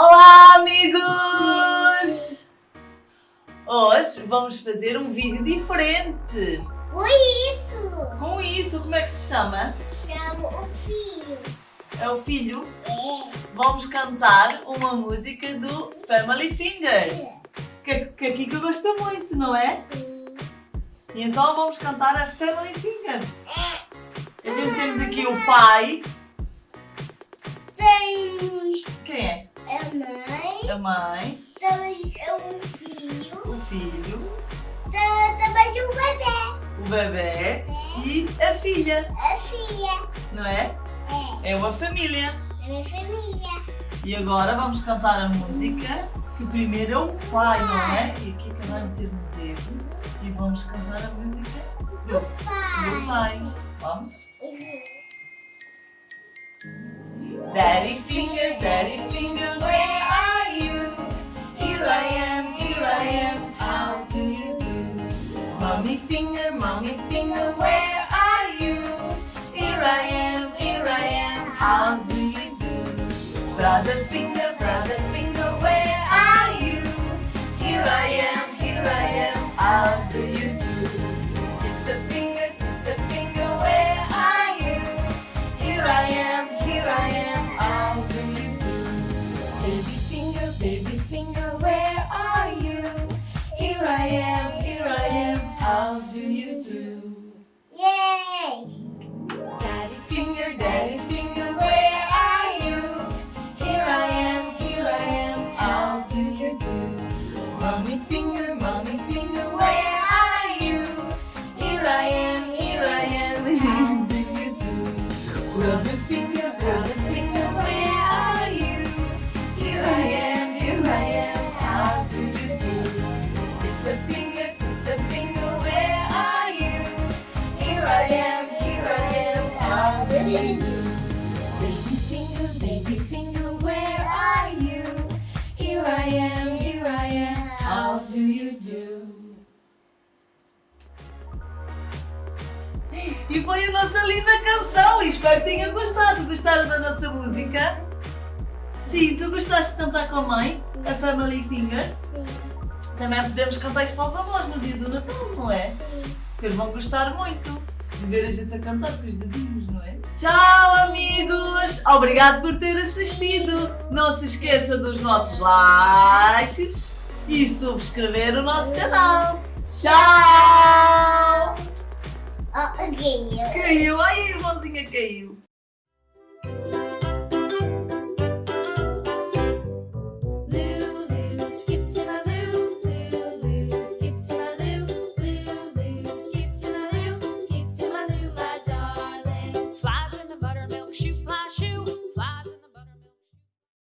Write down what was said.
Olá, amigos! Hoje vamos fazer um vídeo diferente. Com isso. Com isso, como é que se chama? Chamo o filho. É o filho? É. Vamos cantar uma música do Family Finger. Que, que a Kika gosta muito, não é? E então vamos cantar a Family Finger. A gente temos aqui o pai. Mãe. A mãe, Temos o filho. o filho, Temos o bebê. o bebê e a filha, A filha. não é? É. É uma família. A minha família. E agora vamos cantar a música, que primeiro é o pai, não é? E aqui que vai meter no dedo. E vamos cantar a música do, do Pai. pai. Vamos? Daddy finger, daddy finger, mommy finger, where are you? Here I am, here I am, how do you do? Brother finger, brother finger, Brother finger, finger, where are you? Here I am, here I am, how do you do? Sister finger, sister finger, where are you? Here I am, here I am, how do you do? E foi a nossa linda canção espero que tenham gostado. Gostaram da nossa música? Sim, tu gostaste de cantar com a mãe? A Family Finger? Também podemos cantar isto para os avós no dia do Natal, não é? Que eles vão gostar muito de ver a gente a cantar com os dedinhos, não é? Tchau, amigos! Obrigado por ter assistido! Não se esqueça dos nossos likes e subscrever o nosso canal! Ok. Caiu! Ai, a irmãzinha caiu!